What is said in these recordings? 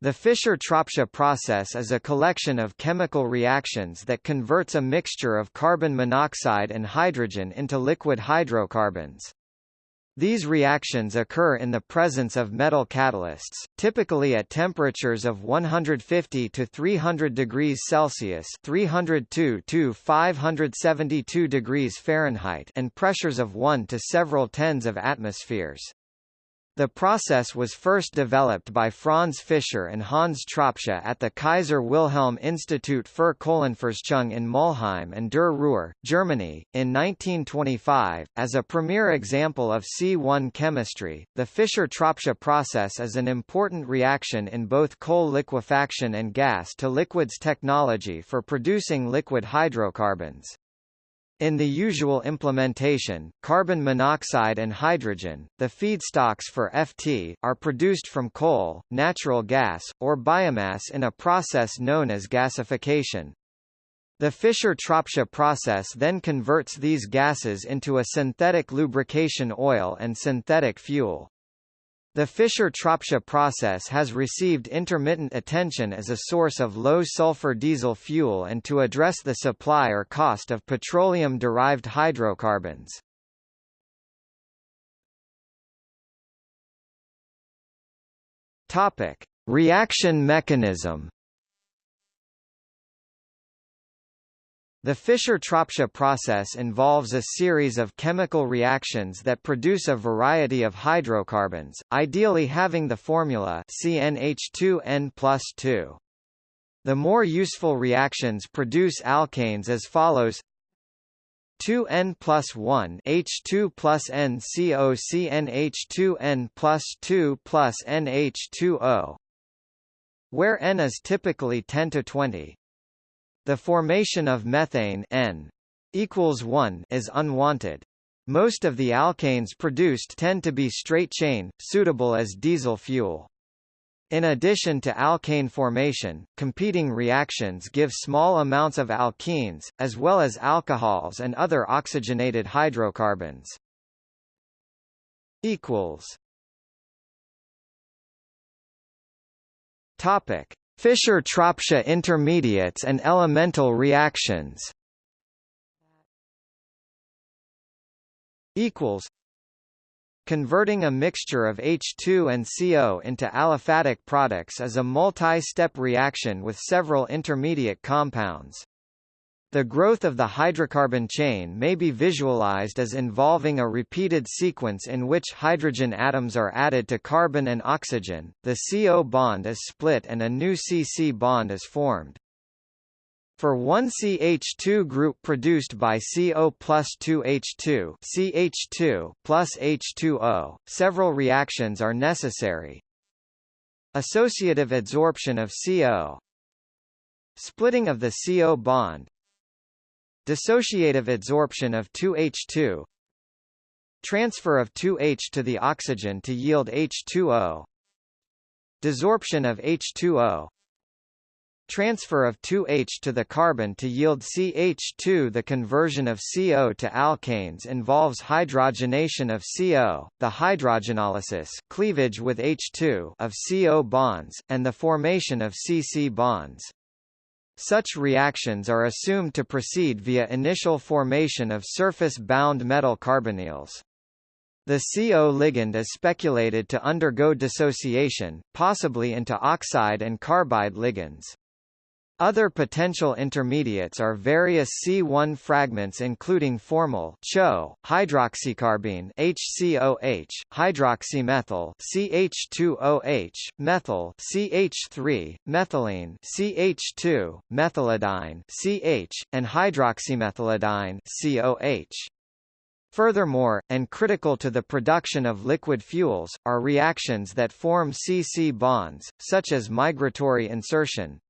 The Fischer-Tropsch process is a collection of chemical reactions that converts a mixture of carbon monoxide and hydrogen into liquid hydrocarbons. These reactions occur in the presence of metal catalysts, typically at temperatures of 150 to 300 degrees Celsius (302 to 572 degrees Fahrenheit) and pressures of 1 to several tens of atmospheres. The process was first developed by Franz Fischer and Hans Tropsch at the Kaiser Wilhelm Institut für Kohlenforschung in Mulheim an der Ruhr, Germany. In 1925, as a premier example of C1 chemistry, the Fischer-Tropsch process is an important reaction in both coal liquefaction and gas-to-liquids technology for producing liquid hydrocarbons. In the usual implementation, carbon monoxide and hydrogen, the feedstocks for FT, are produced from coal, natural gas, or biomass in a process known as gasification. The Fischer-Tropsch process then converts these gases into a synthetic lubrication oil and synthetic fuel. The Fischer-Tropsch process has received intermittent attention as a source of low-sulfur diesel fuel and to address the supply or cost of petroleum-derived hydrocarbons. Topic: Reaction mechanism. The Fischer-Tropsch process involves a series of chemical reactions that produce a variety of hydrocarbons, ideally having the formula CnH2n plus 2. The more useful reactions produce alkanes as follows 2n plus 1 H2 plus N CO CnH2n plus 2 plus NH2O where N is typically 10 to 20. The formation of methane N equals 1 is unwanted. Most of the alkanes produced tend to be straight chain, suitable as diesel fuel. In addition to alkane formation, competing reactions give small amounts of alkenes, as well as alcohols and other oxygenated hydrocarbons. Topic: Fischer-Tropsch intermediates and elemental reactions equals Converting a mixture of H2 and CO into aliphatic products is a multi-step reaction with several intermediate compounds. The growth of the hydrocarbon chain may be visualized as involving a repeated sequence in which hydrogen atoms are added to carbon and oxygen, the CO bond is split and a new CC bond is formed. For one CH2 group produced by CO plus 2H2 CH2 plus H2O, several reactions are necessary. Associative adsorption of CO Splitting of the CO bond Dissociative adsorption of 2H2 Transfer of 2H to the oxygen to yield H2O Desorption of H2O Transfer of 2H to the carbon to yield CH2 The conversion of CO to alkanes involves hydrogenation of CO, the hydrogenolysis cleavage with H2 of CO bonds, and the formation of CC bonds. Such reactions are assumed to proceed via initial formation of surface-bound metal carbonyls. The CO ligand is speculated to undergo dissociation, possibly into oxide and carbide ligands. Other potential intermediates are various C1 fragments including formyl CHO, hydroxycarbene HCOH, hydroxymethyl CH2OH, methyl CH3, methylene CH2, methylidyne CH, and hydroxymethylidyne COH. Furthermore, and critical to the production of liquid fuels, are reactions that form C-C bonds, such as migratory insertion,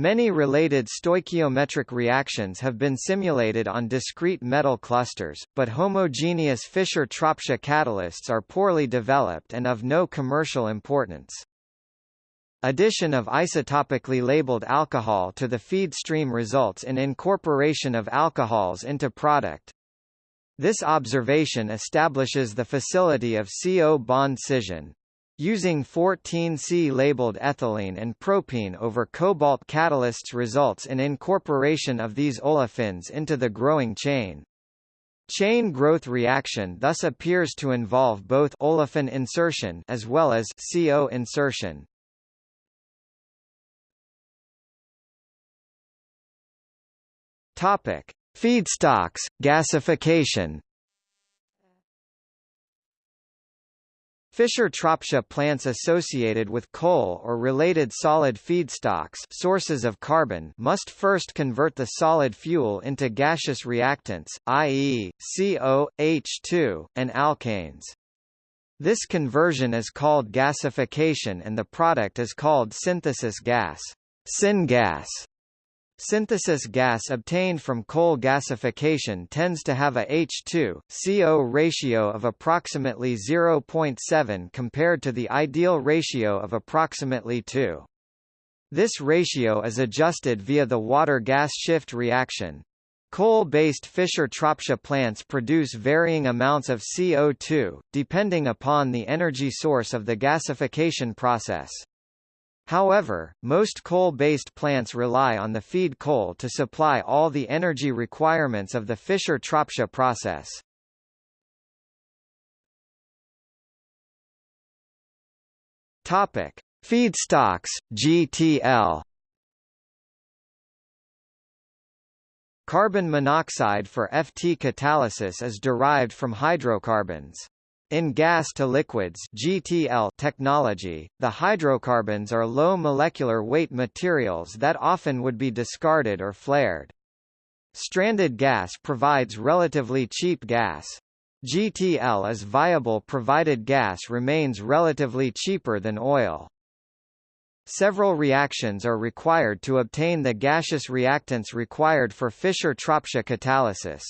Many related stoichiometric reactions have been simulated on discrete metal clusters, but homogeneous Fischer-Tropsch catalysts are poorly developed and of no commercial importance. Addition of isotopically labeled alcohol to the feed stream results in incorporation of alcohols into product. This observation establishes the facility of CO bond scission, Using 14C labeled ethylene and propene over cobalt catalysts results in incorporation of these olefins into the growing chain. Chain growth reaction thus appears to involve both olefin insertion as well as CO insertion. Topic: Feedstocks, gasification. Fischer-Tropsch plants associated with coal or related solid feedstocks sources of carbon must first convert the solid fuel into gaseous reactants, i.e., CO, H2, and alkanes. This conversion is called gasification and the product is called synthesis gas, syngas. Synthesis gas obtained from coal gasification tends to have a H2, CO ratio of approximately 0.7 compared to the ideal ratio of approximately 2. This ratio is adjusted via the water-gas shift reaction. Coal-based Fischer-Tropsch plants produce varying amounts of CO2, depending upon the energy source of the gasification process. However, most coal-based plants rely on the feed coal to supply all the energy requirements of the Fischer-Tropsch process. Topic: Feedstocks (GTL). Carbon monoxide for FT catalysis is derived from hydrocarbons. In gas-to-liquids technology, the hydrocarbons are low molecular weight materials that often would be discarded or flared. Stranded gas provides relatively cheap gas. GTL is viable provided gas remains relatively cheaper than oil. Several reactions are required to obtain the gaseous reactants required for Fischer-Tropsch catalysis.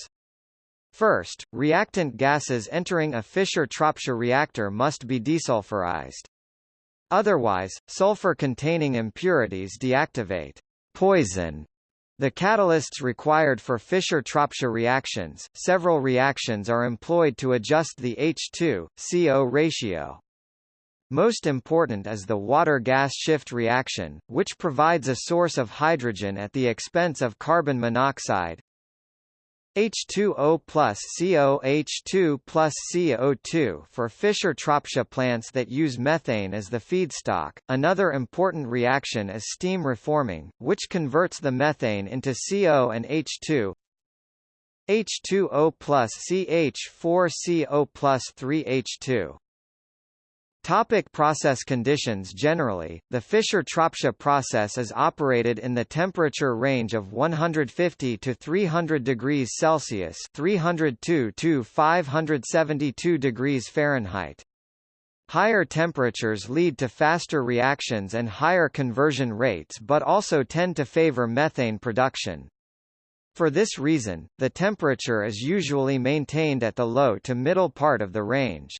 First, reactant gases entering a Fischer-Tropsch reactor must be desulfurized. Otherwise, sulfur-containing impurities deactivate poison the catalysts required for Fischer-Tropsch reactions, several reactions are employed to adjust the H2, CO ratio. Most important is the water-gas shift reaction, which provides a source of hydrogen at the expense of carbon monoxide, H2O plus CO H2 plus CO2 for Fischer-Tropsch plants that use methane as the feedstock. Another important reaction is steam reforming, which converts the methane into CO and H2. H2O plus CH4CO plus 3H2 Topic process conditions Generally, the Fischer-Tropsch process is operated in the temperature range of 150 to 300 degrees Celsius 302 to 572 degrees Fahrenheit. Higher temperatures lead to faster reactions and higher conversion rates but also tend to favor methane production. For this reason, the temperature is usually maintained at the low to middle part of the range.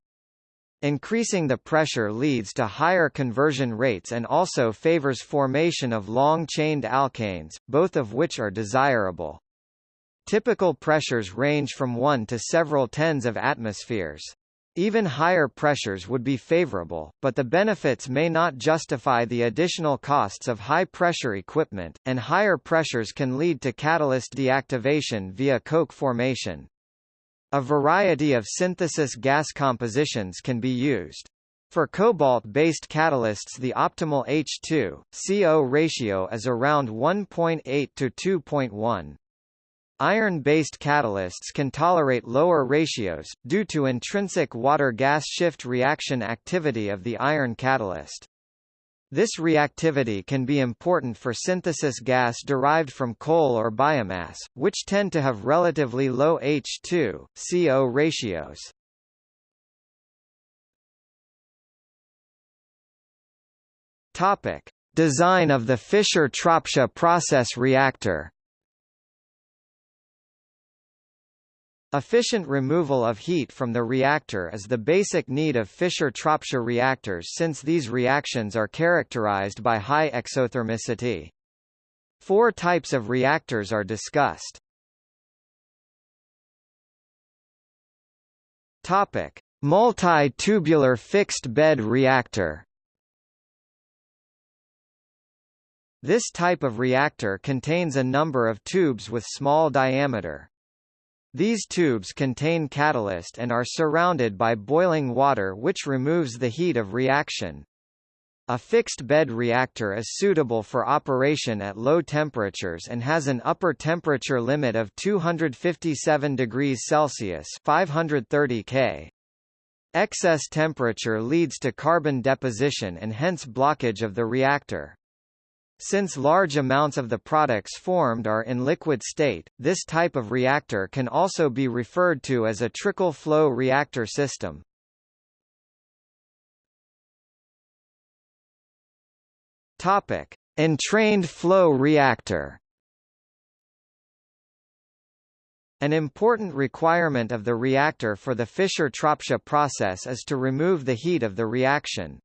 Increasing the pressure leads to higher conversion rates and also favors formation of long-chained alkanes, both of which are desirable. Typical pressures range from 1 to several tens of atmospheres. Even higher pressures would be favorable, but the benefits may not justify the additional costs of high-pressure equipment, and higher pressures can lead to catalyst deactivation via coke formation. A variety of synthesis gas compositions can be used. For cobalt-based catalysts the optimal H2, CO ratio is around 1.8 to 2.1. Iron-based catalysts can tolerate lower ratios, due to intrinsic water-gas shift reaction activity of the iron catalyst. This reactivity can be important for synthesis gas derived from coal or biomass, which tend to have relatively low H2, CO ratios. Topic: Design of the Fischer-Tropsch process reactor. Efficient removal of heat from the reactor is the basic need of Fischer-Tropsch reactors since these reactions are characterized by high exothermicity. Four types of reactors are discussed. Topic: Multi-tubular fixed-bed reactor This type of reactor contains a number of tubes with small diameter. These tubes contain catalyst and are surrounded by boiling water which removes the heat of reaction. A fixed-bed reactor is suitable for operation at low temperatures and has an upper temperature limit of 257 degrees Celsius 530 K. Excess temperature leads to carbon deposition and hence blockage of the reactor. Since large amounts of the products formed are in liquid state, this type of reactor can also be referred to as a trickle flow reactor system. Topic: Entrained flow reactor. An important requirement of the reactor for the Fischer-Tropsch process is to remove the heat of the reaction.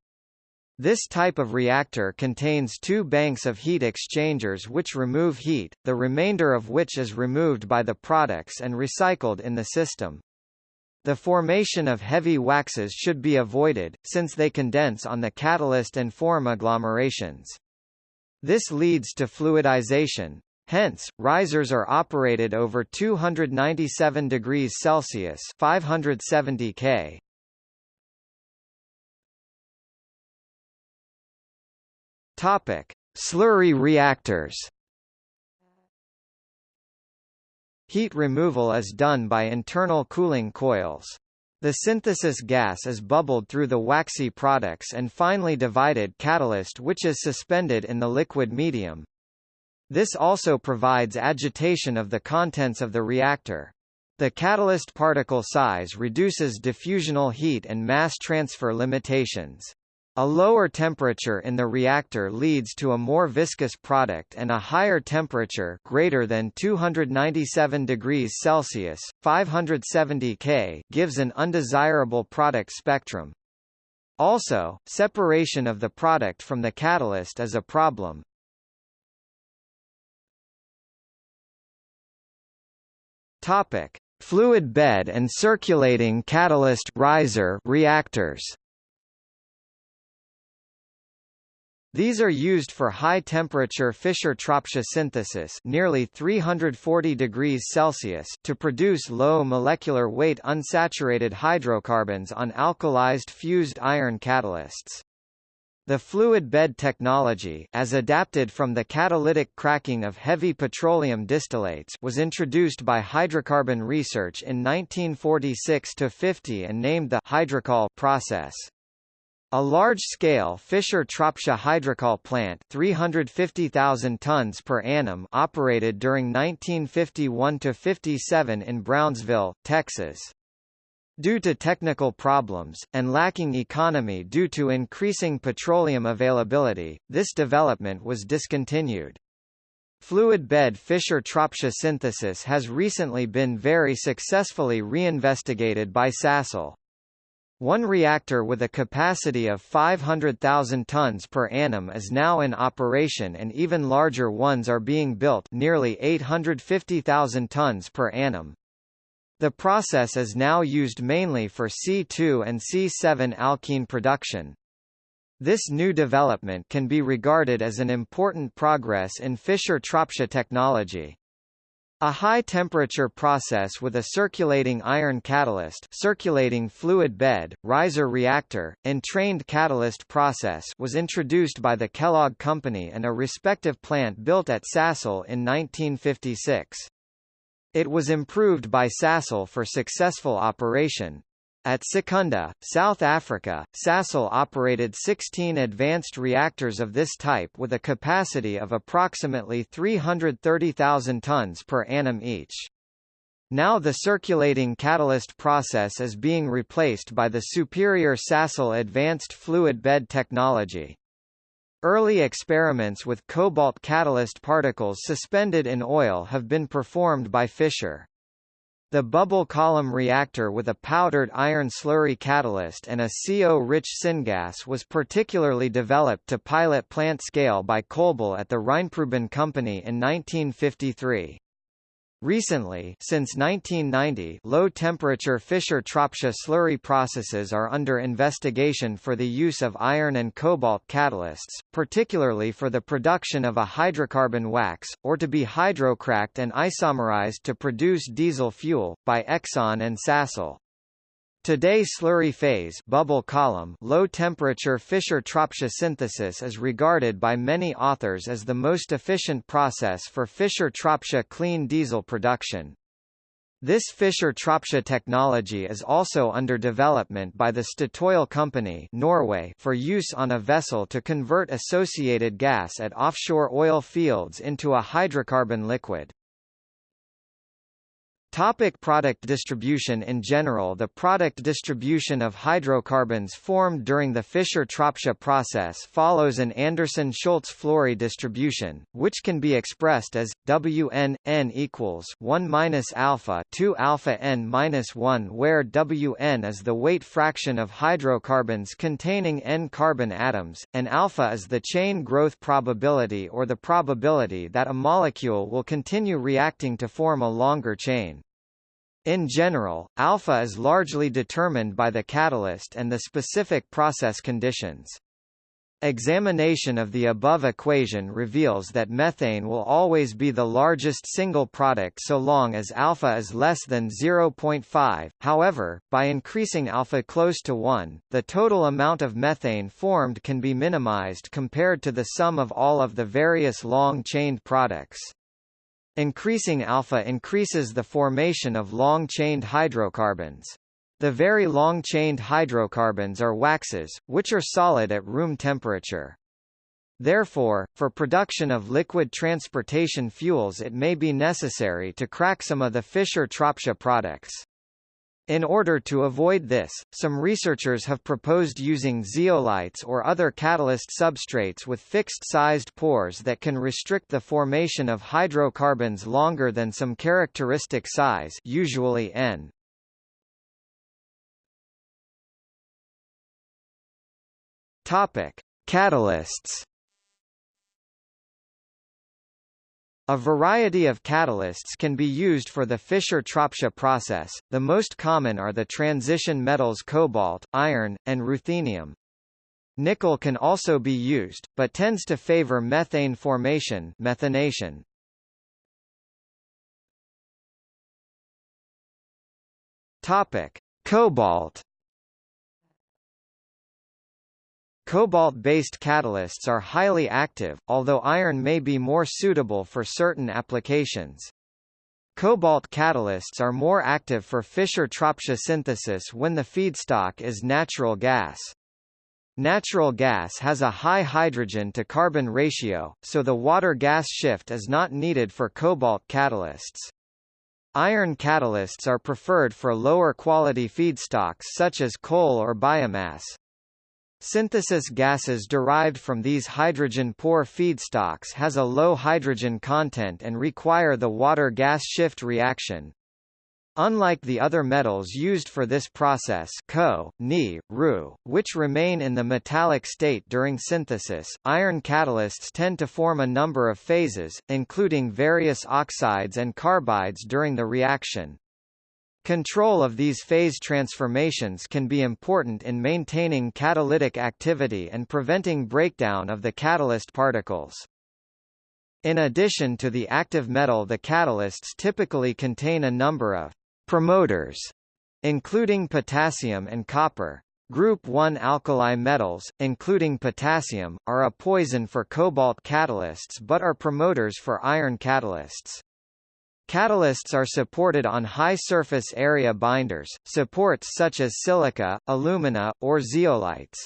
This type of reactor contains two banks of heat exchangers which remove heat, the remainder of which is removed by the products and recycled in the system. The formation of heavy waxes should be avoided, since they condense on the catalyst and form agglomerations. This leads to fluidization. Hence, risers are operated over 297 degrees Celsius 570 K. Topic: Slurry reactors. Heat removal is done by internal cooling coils. The synthesis gas is bubbled through the waxy products and finely divided catalyst which is suspended in the liquid medium. This also provides agitation of the contents of the reactor. The catalyst particle size reduces diffusional heat and mass transfer limitations. A lower temperature in the reactor leads to a more viscous product and a higher temperature greater than 297 degrees Celsius, 570 K gives an undesirable product spectrum. Also, separation of the product from the catalyst is a problem. Topic: Fluid bed and circulating catalyst riser reactors. These are used for high-temperature Fischer-Tropsch synthesis nearly 340 degrees Celsius to produce low molecular weight unsaturated hydrocarbons on alkalized fused iron catalysts. The fluid bed technology as adapted from the catalytic cracking of heavy petroleum distillates was introduced by hydrocarbon research in 1946–50 and named the hydrocol process. A large-scale Fischer-Tropsch hydrocol plant 350,000 tons per annum operated during 1951 to 57 in Brownsville, Texas. Due to technical problems, and lacking economy due to increasing petroleum availability, this development was discontinued. Fluid bed Fischer-Tropsch synthesis has recently been very successfully reinvestigated by Sasol. One reactor with a capacity of 500,000 tons per annum is now in operation and even larger ones are being built nearly 850,000 tons per annum. The process is now used mainly for C2 and C7 alkene production. This new development can be regarded as an important progress in Fischer-Tropsch technology. A high-temperature process with a circulating iron catalyst circulating fluid bed, riser reactor, entrained catalyst process was introduced by the Kellogg Company and a respective plant built at Sasol in 1956. It was improved by Sasol for successful operation. At Secunda, South Africa, Sasol operated 16 advanced reactors of this type with a capacity of approximately 330,000 tons per annum each. Now the circulating catalyst process is being replaced by the superior Sasol advanced fluid bed technology. Early experiments with cobalt catalyst particles suspended in oil have been performed by Fischer. The bubble column reactor with a powdered iron slurry catalyst and a CO-rich syngas was particularly developed to pilot plant scale by Kolbel at the Rheinpreussen Company in 1953. Recently since 1990 low-temperature Fischer-Tropsch slurry processes are under investigation for the use of iron and cobalt catalysts, particularly for the production of a hydrocarbon wax, or to be hydrocracked and isomerized to produce diesel fuel, by Exxon and Sasol. Today slurry phase bubble column low temperature Fischer-Tropsch synthesis is regarded by many authors as the most efficient process for Fischer-Tropsch clean diesel production. This Fischer-Tropsch technology is also under development by the Statoil company Norway for use on a vessel to convert associated gas at offshore oil fields into a hydrocarbon liquid. Topic product distribution In general the product distribution of hydrocarbons formed during the Fischer-Tropsch process follows an Anderson-Schulz-Flory distribution, which can be expressed as Wn n equals 1 minus alpha 2 alpha n minus 1 where Wn is the weight fraction of hydrocarbons containing n carbon atoms, and alpha is the chain growth probability or the probability that a molecule will continue reacting to form a longer chain. In general, alpha is largely determined by the catalyst and the specific process conditions. Examination of the above equation reveals that methane will always be the largest single product so long as alpha is less than 0.5, however, by increasing alpha close to 1, the total amount of methane formed can be minimized compared to the sum of all of the various long-chained products. Increasing alpha increases the formation of long-chained hydrocarbons. The very long-chained hydrocarbons are waxes, which are solid at room temperature. Therefore, for production of liquid transportation fuels it may be necessary to crack some of the Fischer-Tropsch products. In order to avoid this, some researchers have proposed using zeolites or other catalyst substrates with fixed-sized pores that can restrict the formation of hydrocarbons longer than some characteristic size usually N. Topic: Catalysts A variety of catalysts can be used for the Fischer-Tropsch process, the most common are the transition metals cobalt, iron, and ruthenium. Nickel can also be used, but tends to favor methane formation methanation. Cobalt Cobalt-based catalysts are highly active, although iron may be more suitable for certain applications. Cobalt catalysts are more active for Fischer-Tropsch synthesis when the feedstock is natural gas. Natural gas has a high hydrogen-to-carbon ratio, so the water-gas shift is not needed for cobalt catalysts. Iron catalysts are preferred for lower quality feedstocks such as coal or biomass. Synthesis gases derived from these hydrogen-poor feedstocks has a low hydrogen content and require the water-gas shift reaction. Unlike the other metals used for this process Co, Ni, Ru, which remain in the metallic state during synthesis, iron catalysts tend to form a number of phases, including various oxides and carbides during the reaction. Control of these phase transformations can be important in maintaining catalytic activity and preventing breakdown of the catalyst particles. In addition to the active metal the catalysts typically contain a number of promoters, including potassium and copper. Group 1 alkali metals, including potassium, are a poison for cobalt catalysts but are promoters for iron catalysts. Catalysts are supported on high surface area binders, supports such as silica, alumina, or zeolites.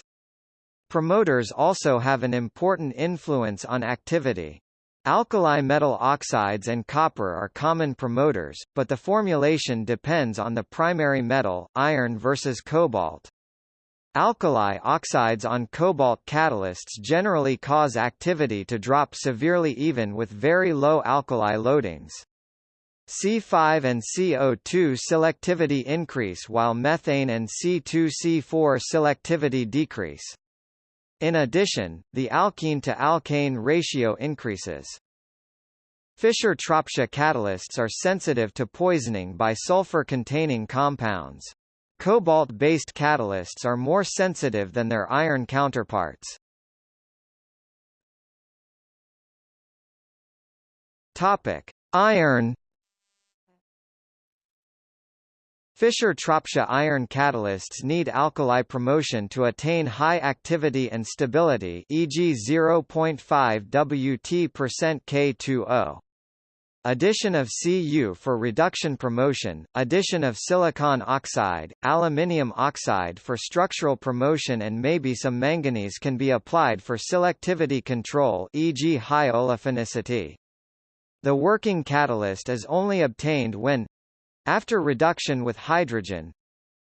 Promoters also have an important influence on activity. Alkali metal oxides and copper are common promoters, but the formulation depends on the primary metal, iron versus cobalt. Alkali oxides on cobalt catalysts generally cause activity to drop severely even with very low alkali loadings. C5 and CO2 selectivity increase while methane and C2-C4 selectivity decrease. In addition, the alkene to alkane ratio increases. Fischer-Tropsch catalysts are sensitive to poisoning by sulfur-containing compounds. Cobalt-based catalysts are more sensitive than their iron counterparts. Topic: Iron Fischer-Tropsch iron catalysts need alkali promotion to attain high activity and stability e.g. 0.5 Wt K2O. Addition of Cu for reduction promotion, addition of silicon oxide, aluminium oxide for structural promotion and maybe some manganese can be applied for selectivity control e.g. high olefinicity. The working catalyst is only obtained when after reduction with hydrogen,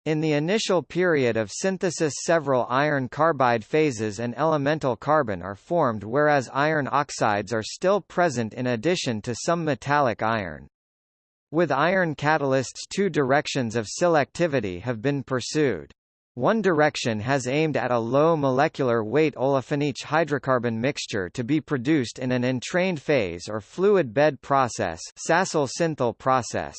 in the initial period of synthesis several iron carbide phases and elemental carbon are formed whereas iron oxides are still present in addition to some metallic iron. With iron catalysts two directions of selectivity have been pursued. One direction has aimed at a low molecular weight olefin hydrocarbon mixture to be produced in an entrained phase or fluid bed process process.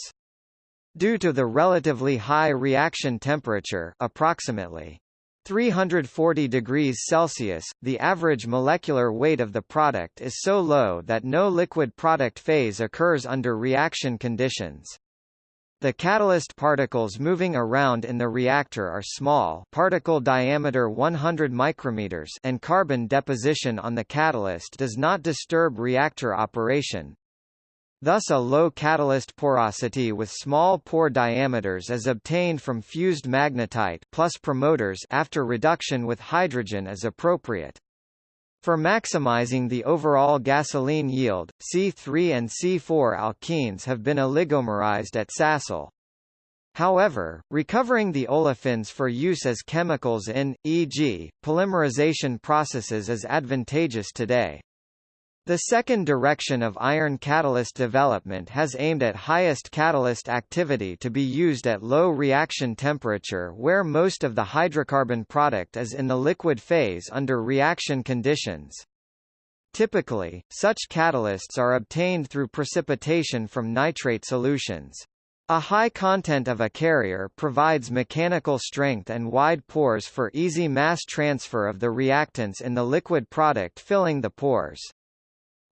Due to the relatively high reaction temperature approximately 340 degrees Celsius, the average molecular weight of the product is so low that no liquid product phase occurs under reaction conditions. The catalyst particles moving around in the reactor are small particle diameter 100 micrometers and carbon deposition on the catalyst does not disturb reactor operation. Thus a low catalyst porosity with small pore diameters is obtained from fused magnetite plus promoters after reduction with hydrogen is appropriate. For maximizing the overall gasoline yield, C3 and C4 alkenes have been oligomerized at Sasol. However, recovering the olefins for use as chemicals in, e.g., polymerization processes is advantageous today. The second direction of iron catalyst development has aimed at highest catalyst activity to be used at low reaction temperature where most of the hydrocarbon product is in the liquid phase under reaction conditions. Typically, such catalysts are obtained through precipitation from nitrate solutions. A high content of a carrier provides mechanical strength and wide pores for easy mass transfer of the reactants in the liquid product filling the pores.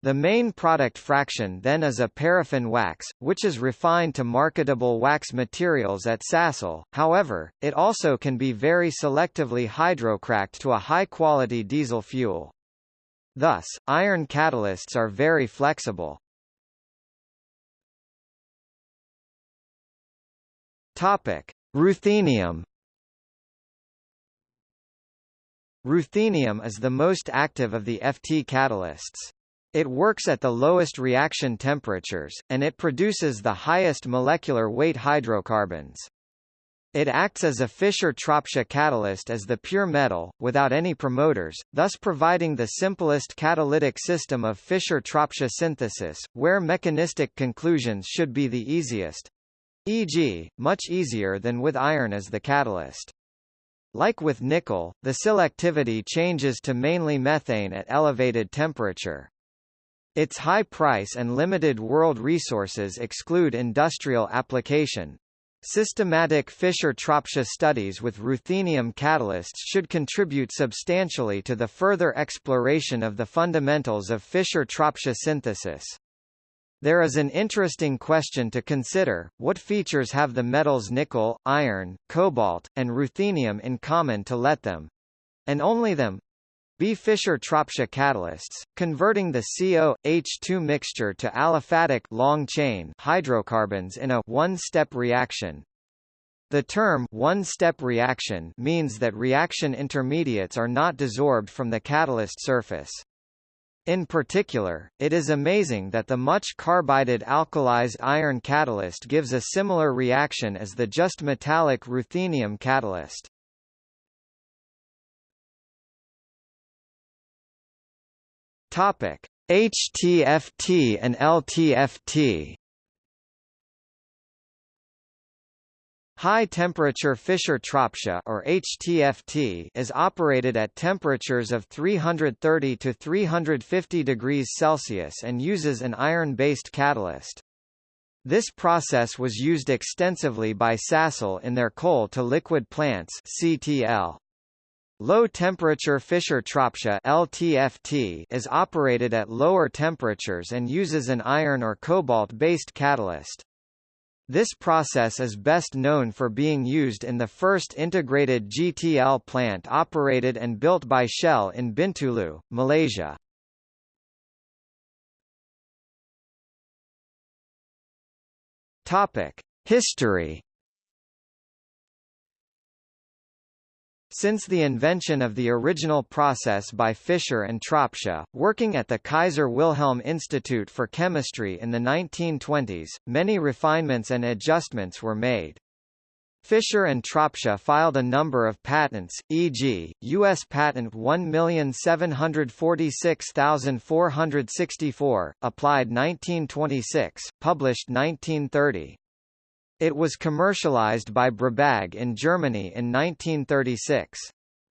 The main product fraction then is a paraffin wax, which is refined to marketable wax materials at Sasol, however, it also can be very selectively hydrocracked to a high-quality diesel fuel. Thus, iron catalysts are very flexible. Ruthenium. Ruthenium is the most active of the FT catalysts. It works at the lowest reaction temperatures, and it produces the highest molecular weight hydrocarbons. It acts as a Fischer-Tropsch catalyst as the pure metal, without any promoters, thus providing the simplest catalytic system of Fischer-Tropsch synthesis, where mechanistic conclusions should be the easiest. E.g., much easier than with iron as the catalyst. Like with nickel, the selectivity changes to mainly methane at elevated temperature. Its high price and limited world resources exclude industrial application. Systematic Fischer-Tropsch studies with ruthenium catalysts should contribute substantially to the further exploration of the fundamentals of Fischer-Tropsch synthesis. There is an interesting question to consider, what features have the metals nickel, iron, cobalt, and ruthenium in common to let them—and only them, B. Fischer-Tropsch catalysts, converting the CO-H2 mixture to aliphatic long-chain hydrocarbons in a one-step reaction. The term one-step reaction means that reaction intermediates are not desorbed from the catalyst surface. In particular, it is amazing that the much carbided alkalized iron catalyst gives a similar reaction as the just metallic ruthenium catalyst. Topic: HTFT and LTFT. High-temperature Fischer-Tropsch or HTFT is operated at temperatures of 330 to 350 degrees Celsius and uses an iron-based catalyst. This process was used extensively by Sasol in their coal-to-liquid plants CTL. Low-temperature Fischer-Tropsch LTFT is operated at lower temperatures and uses an iron or cobalt-based catalyst. This process is best known for being used in the first integrated GTL plant operated and built by Shell in Bintulu, Malaysia. History Since the invention of the original process by Fischer and Tropsch, working at the Kaiser Wilhelm Institute for Chemistry in the 1920s, many refinements and adjustments were made. Fischer and Tropsch filed a number of patents, e.g., U.S. Patent 1746464, applied 1926, published 1930. It was commercialized by Brabag in Germany in 1936.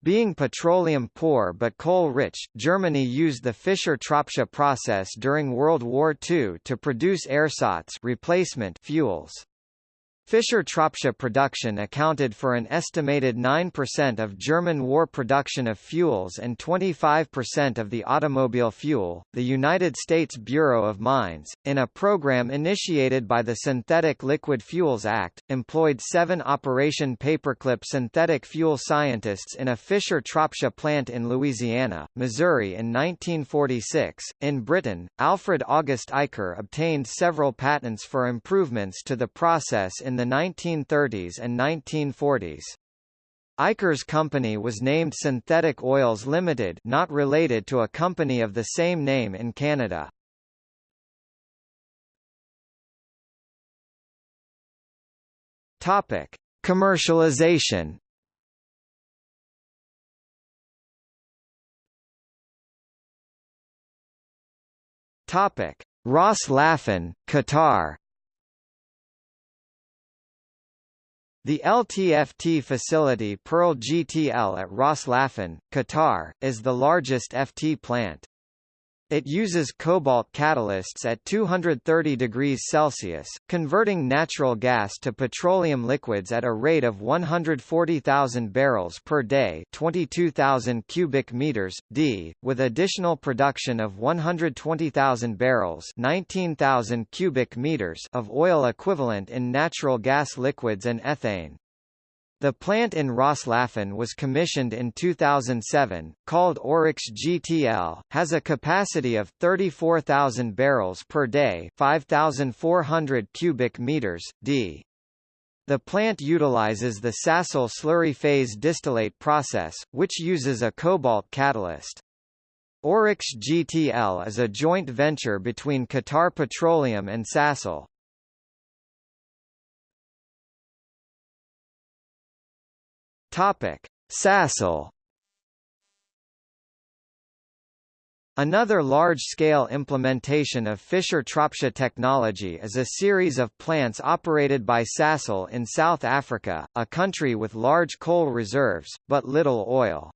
Being petroleum poor but coal-rich, Germany used the Fischer-Tropsch process during World War II to produce ersatz replacement fuels. Fischer-Tropsch production accounted for an estimated 9% of German war production of fuels and 25% of the automobile fuel. The United States Bureau of Mines, in a program initiated by the Synthetic Liquid Fuels Act, employed seven Operation Paperclip synthetic fuel scientists in a Fischer-Tropsch plant in Louisiana, Missouri in 1946. In Britain, Alfred August Aicher obtained several patents for improvements to the process in the 1930s and 1940s. Aicher's company was named Synthetic Oils Limited not related to a company of the same name in Canada. Topic: Commercialization. Topic: Ras Laffan, Qatar. The LTFT facility Pearl GTL at Ras Laffan, Qatar, is the largest FT plant. It uses cobalt catalysts at 230 degrees Celsius, converting natural gas to petroleum liquids at a rate of 140,000 barrels per day, 22,000 cubic meters d, with additional production of 120,000 barrels, 19,000 cubic meters of oil equivalent in natural gas liquids and ethane. The plant in Ras Laffan was commissioned in 2007, called Oryx GTL, has a capacity of 34,000 barrels per day 5,400 cubic meters, d. The plant utilizes the Sasol slurry phase distillate process, which uses a cobalt catalyst. Oryx GTL is a joint venture between Qatar Petroleum and Sasol. Topic: Sasol. Another large-scale implementation of Fischer-Tropsch technology is a series of plants operated by Sasol in South Africa, a country with large coal reserves, but little oil.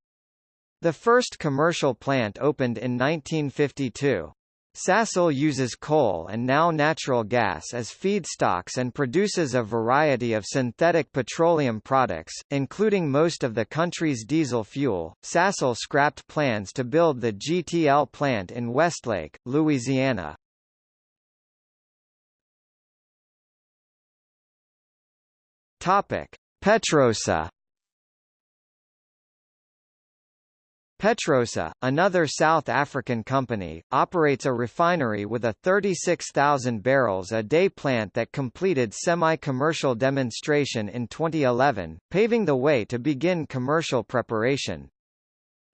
The first commercial plant opened in 1952. Sasol uses coal and now natural gas as feedstocks and produces a variety of synthetic petroleum products, including most of the country's diesel fuel. Sasol scrapped plans to build the GTL plant in Westlake, Louisiana. Topic: Petrosa Petrosa, another South African company, operates a refinery with a 36,000 barrels a day plant that completed semi-commercial demonstration in 2011, paving the way to begin commercial preparation.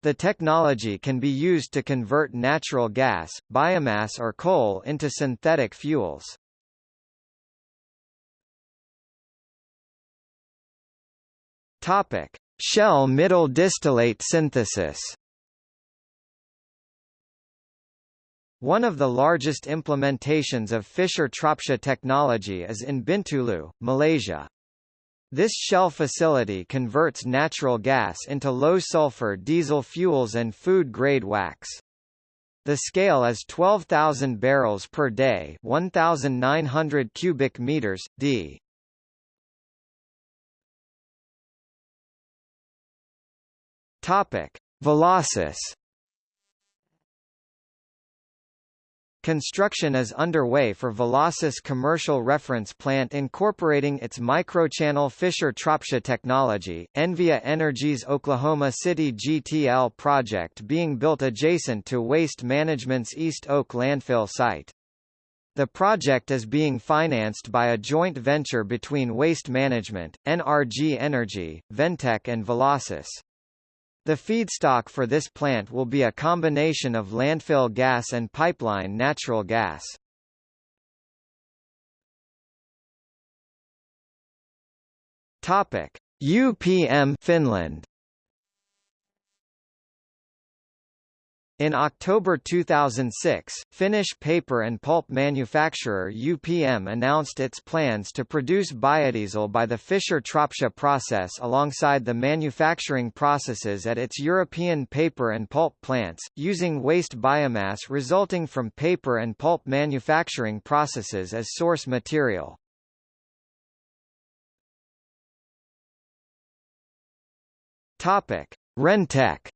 The technology can be used to convert natural gas, biomass or coal into synthetic fuels. Topic: Shell middle distillate synthesis One of the largest implementations of Fischer-Tropsch technology is in Bintulu, Malaysia. This Shell facility converts natural gas into low-sulfur diesel fuels and food-grade wax. The scale is 12,000 barrels per day 1,900 cubic meters, d. Topic: Velocys Construction is underway for Velocys commercial reference plant incorporating its microchannel Fischer-Tropsch technology. Envia Energy's Oklahoma City GTL project being built adjacent to Waste Management's East Oak landfill site. The project is being financed by a joint venture between Waste Management, NRG Energy, Ventech and Velocys. The feedstock for this plant will be a combination of landfill gas and pipeline natural gas. Topic: UPM Finland In October 2006, Finnish paper and pulp manufacturer UPM announced its plans to produce biodiesel by the Fischer-Tropsch process alongside the manufacturing processes at its European paper and pulp plants, using waste biomass resulting from paper and pulp manufacturing processes as source material. Rentech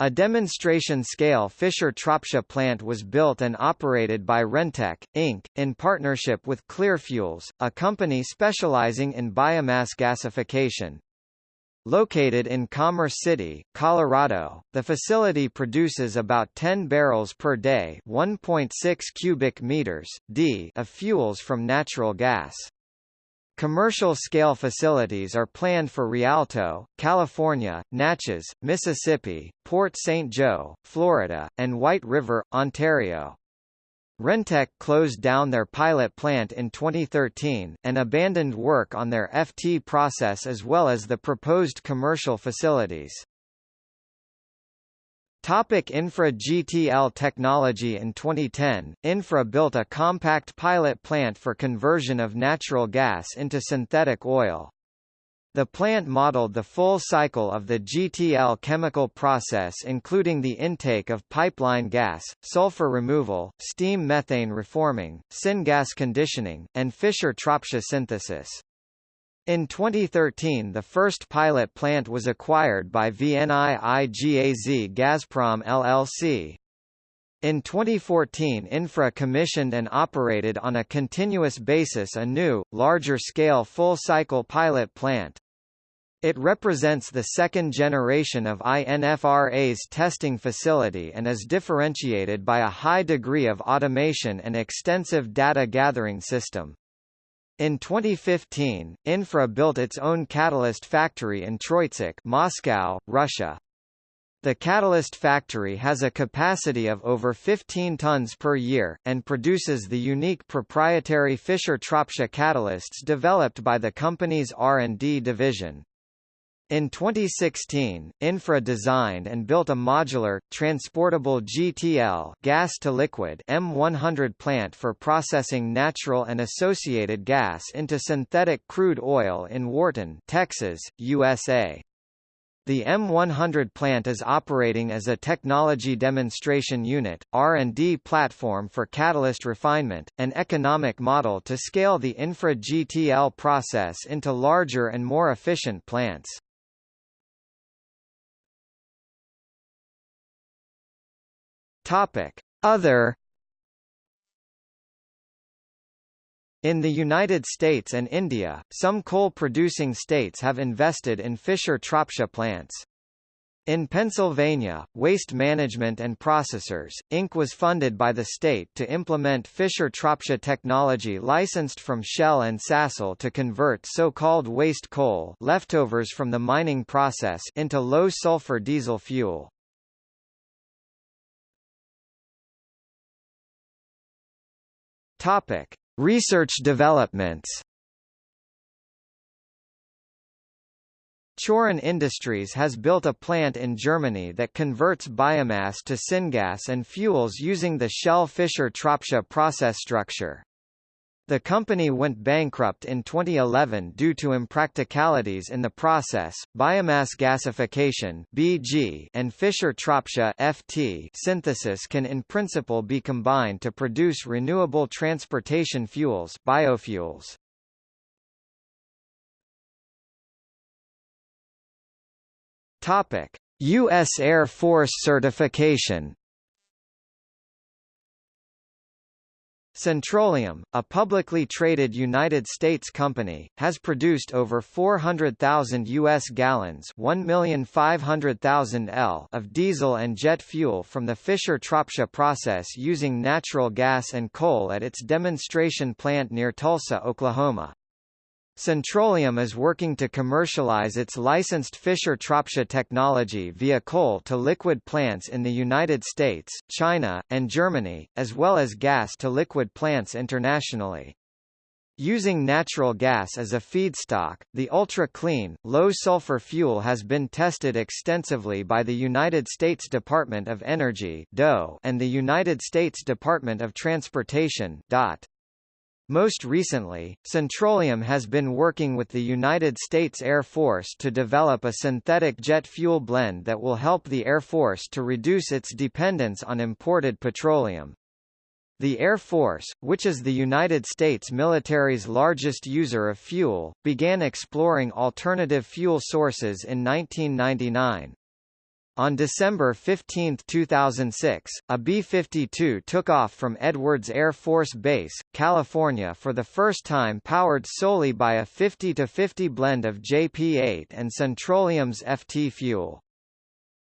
A demonstration-scale Fischer-Tropsch plant was built and operated by Rentech, Inc., in partnership with Clearfuels, a company specializing in biomass gasification. Located in Commerce City, Colorado, the facility produces about 10 barrels per day 1.6 cubic meters, d of fuels from natural gas. Commercial-scale facilities are planned for Rialto, California, Natchez, Mississippi, Port St. Joe, Florida, and White River, Ontario. Rentech closed down their pilot plant in 2013, and abandoned work on their FT process as well as the proposed commercial facilities. Topic Infra GTL technology In 2010, Infra built a compact pilot plant for conversion of natural gas into synthetic oil. The plant modeled the full cycle of the GTL chemical process including the intake of pipeline gas, sulfur removal, steam methane reforming, syngas conditioning, and Fischer-Tropsch synthesis. In 2013 the first pilot plant was acquired by VNIIGAZ Gazprom LLC. In 2014 Infra commissioned and operated on a continuous basis a new, larger-scale full-cycle pilot plant. It represents the second generation of INFRA's testing facility and is differentiated by a high degree of automation and extensive data gathering system. In 2015, Infra built its own catalyst factory in Troitsk Moscow, Russia. The catalyst factory has a capacity of over 15 tons per year, and produces the unique proprietary Fischer-Tropsch catalysts developed by the company's R&D division. In 2016, Infra designed and built a modular, transportable GTL gas-to-liquid M100 plant for processing natural and associated gas into synthetic crude oil in Wharton, Texas, USA. The M100 plant is operating as a technology demonstration unit, R&D platform for catalyst refinement, an economic model to scale the infra GTL process into larger and more efficient plants. Topic: Other In the United States and India, some coal-producing states have invested in Fischer-Tropsch plants. In Pennsylvania, Waste Management and Processors, Inc. was funded by the state to implement Fischer-Tropsch technology licensed from Shell and Sasol to convert so-called waste coal leftovers from the mining process into low-sulfur diesel fuel. Topic: Research developments. Choren Industries has built a plant in Germany that converts biomass to syngas and fuels using the Shell Fischer-Tropsch process structure. The company went bankrupt in 2011 due to impracticalities in the process. Biomass gasification (BG) and Fischer-Tropsch (FT) synthesis can in principle be combined to produce renewable transportation fuels, biofuels. Topic: U.S. Air Force certification Syntroleum, a publicly traded United States company, has produced over 400,000 U.S. gallons 1,500,000 L of diesel and jet fuel from the Fischer-Tropsch process using natural gas and coal at its demonstration plant near Tulsa, Oklahoma. Syntroleum is working to commercialize its licensed Fischer-Tropsch technology via coal-to-liquid plants in the United States, China, and Germany, as well as gas-to-liquid plants internationally. Using natural gas as a feedstock, the ultra-clean, low-sulfur fuel has been tested extensively by the United States Department of Energy and the United States Department of Transportation DOT. Most recently, Syntroleum has been working with the United States Air Force to develop a synthetic jet fuel blend that will help the Air Force to reduce its dependence on imported petroleum. The Air Force, which is the United States military's largest user of fuel, began exploring alternative fuel sources in 1999. On December 15, 2006, a B-52 took off from Edwards Air Force Base, California for the first time powered solely by a 50-50 blend of JP-8 and Syntroleum's FT fuel.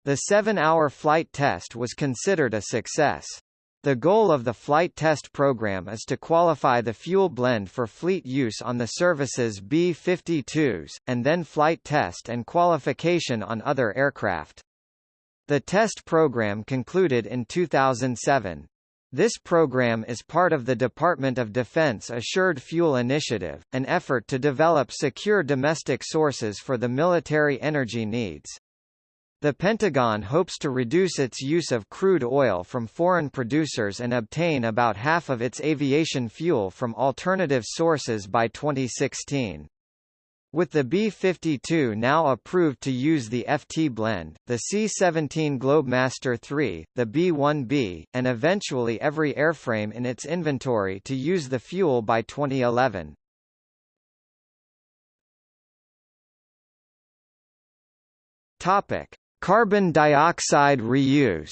The seven-hour flight test was considered a success. The goal of the flight test program is to qualify the fuel blend for fleet use on the service's B-52s, and then flight test and qualification on other aircraft. The test program concluded in 2007. This program is part of the Department of Defense Assured Fuel Initiative, an effort to develop secure domestic sources for the military energy needs. The Pentagon hopes to reduce its use of crude oil from foreign producers and obtain about half of its aviation fuel from alternative sources by 2016. With the B-52 now approved to use the FT blend, the C-17 Globemaster III, the B-1B, and eventually every airframe in its inventory to use the fuel by 2011. Topic: Carbon dioxide reuse.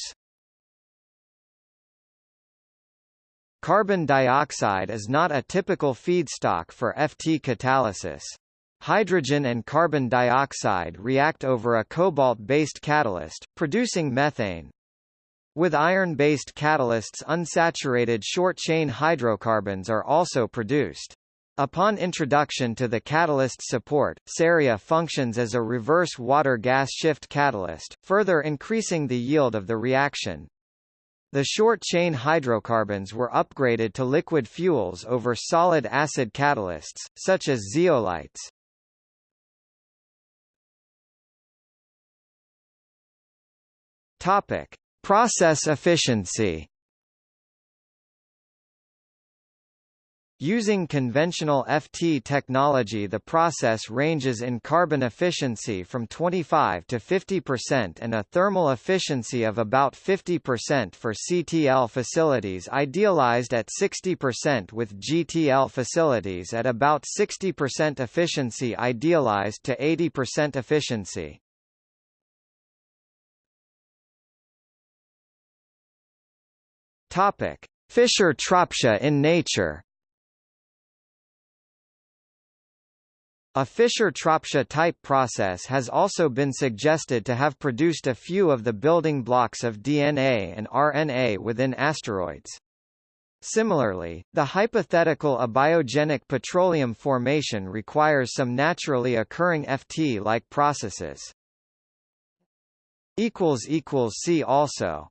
Carbon dioxide is not a typical feedstock for FT catalysis. Hydrogen and carbon dioxide react over a cobalt-based catalyst, producing methane. With iron-based catalysts unsaturated short-chain hydrocarbons are also produced. Upon introduction to the catalyst support, ceria functions as a reverse water-gas shift catalyst, further increasing the yield of the reaction. The short-chain hydrocarbons were upgraded to liquid fuels over solid acid catalysts, such as zeolites. Topic: Process efficiency. Using conventional FT technology the process ranges in carbon efficiency from 25 to 50% and a thermal efficiency of about 50% for CTL facilities idealized at 60% with GTL facilities at about 60% efficiency idealized to 80% efficiency. Topic: Fischer-Tropsch in nature. A Fischer-Tropsch type process has also been suggested to have produced a few of the building blocks of DNA and RNA within asteroids. Similarly, the hypothetical abiogenic petroleum formation requires some naturally occurring FT-like processes. See also